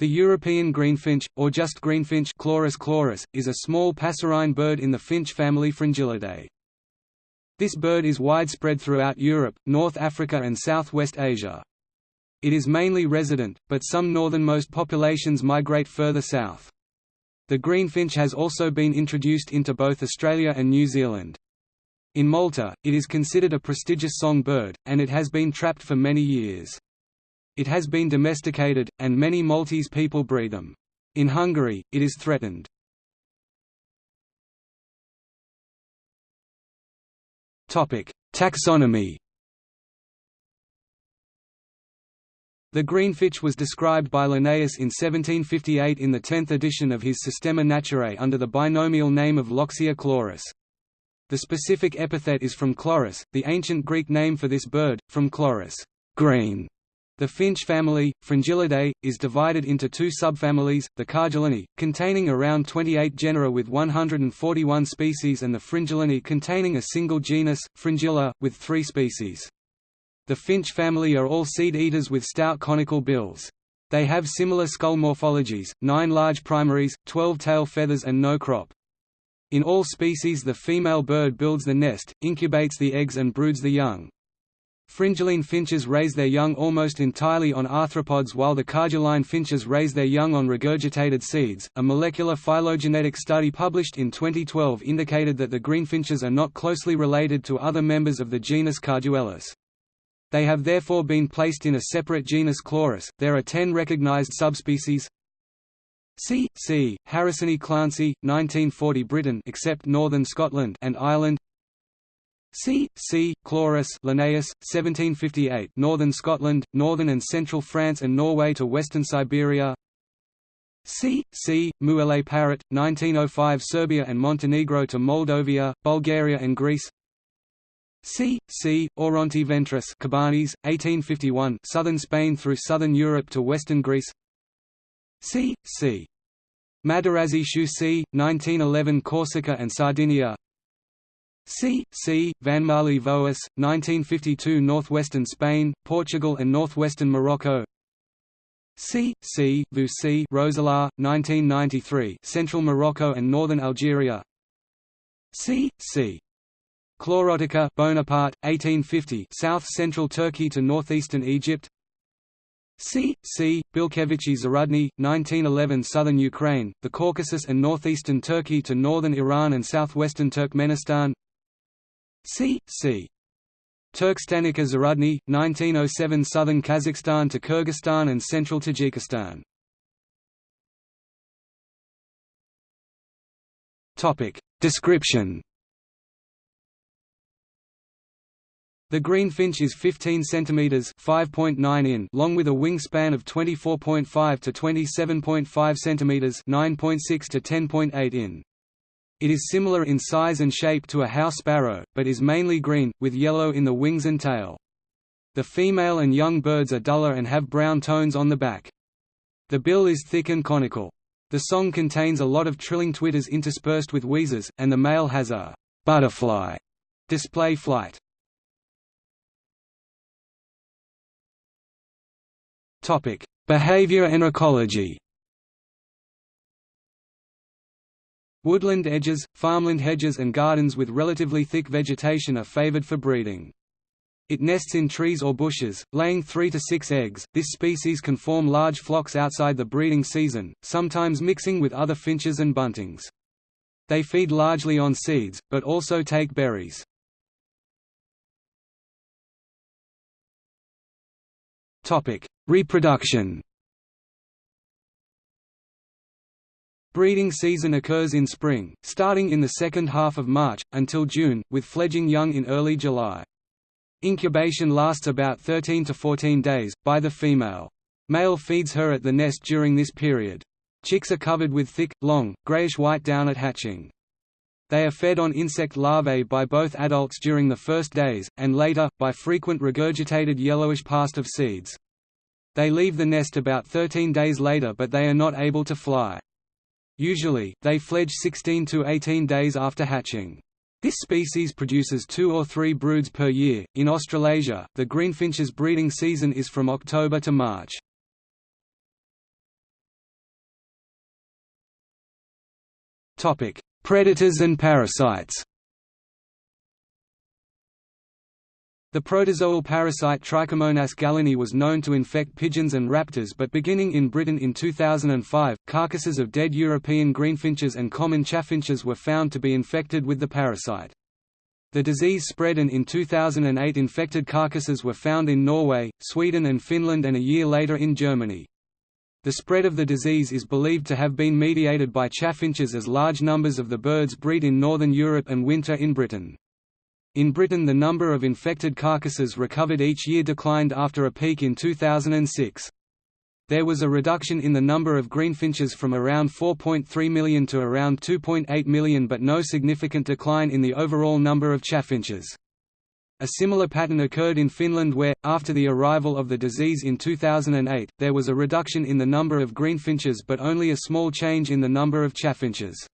The European greenfinch, or just greenfinch Chloris chloris, is a small passerine bird in the finch family Fringillidae. This bird is widespread throughout Europe, North Africa and Southwest Asia. It is mainly resident, but some northernmost populations migrate further south. The greenfinch has also been introduced into both Australia and New Zealand. In Malta, it is considered a prestigious song bird, and it has been trapped for many years. It has been domesticated, and many Maltese people breed them. In Hungary, it is threatened. Taxonomy The greenfinch was described by Linnaeus in 1758 in the 10th edition of his Systema Naturae under the binomial name of Loxia chloris. The specific epithet is from chloris, the ancient Greek name for this bird, from chloris green", the finch family, Fringillidae, is divided into two subfamilies, the Carduelinae, containing around 28 genera with 141 species and the Fringillinae containing a single genus, Fringilla, with three species. The finch family are all seed-eaters with stout conical bills. They have similar skull morphologies, nine large primaries, 12 tail feathers and no crop. In all species the female bird builds the nest, incubates the eggs and broods the young. Fringilline finches raise their young almost entirely on arthropods while the Carduelline finches raise their young on regurgitated seeds. A molecular phylogenetic study published in 2012 indicated that the greenfinches are not closely related to other members of the genus Carduelis. They have therefore been placed in a separate genus Chloris. There are 10 recognized subspecies. C. C. Harrisoni Clancey, 1940 Britain except northern Scotland and Ireland. C. C. Chloris Linnaeus, 1758 Northern Scotland, northern and central France and Norway to western Siberia C. C. Muele parrot, 1905 Serbia and Montenegro to Moldavia, Bulgaria and Greece C. C. aurantiiventris Cabanis, 1851 southern Spain through southern Europe to western Greece C. C. Tschusi 1911 Corsica and Sardinia C. C. vanmarli Voous, 1952 Northwestern Spain, Portugal and northwestern Morocco C. C. voousi Roselaar, 1993 Central Morocco and northern Algeria C. C. Chlorotica Bonaparte, 1850 South-central Turkey to northeastern Egypt C. C. Bilkevichi Zarudny, 1911 Southern Ukraine, the Caucasus and northeastern Turkey to northern Iran and southwestern Turkmenistan C. C. turkestanica Zarudny, 1907 Southern Kazakhstan to Kyrgyzstan and central Tajikistan. Description The greenfinch is 15 cm (5.9 in) long with a wingspan of 24.5 to 27.5 cm (9.6 to 10.8 in). It is similar in size and shape to a house sparrow, but is mainly green, with yellow in the wings and tail. The female and young birds are duller and have brown tones on the back. The bill is thick and conical. The song contains a lot of trilling twitters interspersed with wheezes, and the male has a butterfly display flight. Behavior and ecology Woodland edges, farmland hedges and gardens with relatively thick vegetation are favored for breeding. It nests in trees or bushes, laying three to six eggs. This species can form large flocks outside the breeding season, sometimes mixing with other finches and buntings. They feed largely on seeds, but also take berries. Reproduction. Breeding season occurs in spring, starting in the second half of March, until June, with fledging young in early July. Incubation lasts about 13 to 14 days, by the female. Male feeds her at the nest during this period. Chicks are covered with thick, long, grayish-white down at hatching. They are fed on insect larvae by both adults during the first days, and later, by frequent regurgitated yellowish past of seeds. They leave the nest about 13 days later but they are not able to fly. Usually, they fledge 16 to 18 days after hatching. This species produces two or three broods per year. In Australasia, the greenfinch's breeding season is from October to March. Topic: Predators and parasites. The protozoal parasite Trichomonas gallinae was known to infect pigeons and raptors but beginning in Britain in 2005, carcasses of dead European greenfinches and common chaffinches were found to be infected with the parasite. The disease spread and in 2008 infected carcasses were found in Norway, Sweden and Finland and a year later in Germany. The spread of the disease is believed to have been mediated by chaffinches as large numbers of the birds breed in northern Europe and winter in Britain. In Britain the number of infected carcasses recovered each year declined after a peak in 2006. There was a reduction in the number of greenfinches from around 4.3 million to around 2.8 million but no significant decline in the overall number of chaffinches. A similar pattern occurred in Finland where, after the arrival of the disease in 2008, there was a reduction in the number of greenfinches but only a small change in the number of chaffinches.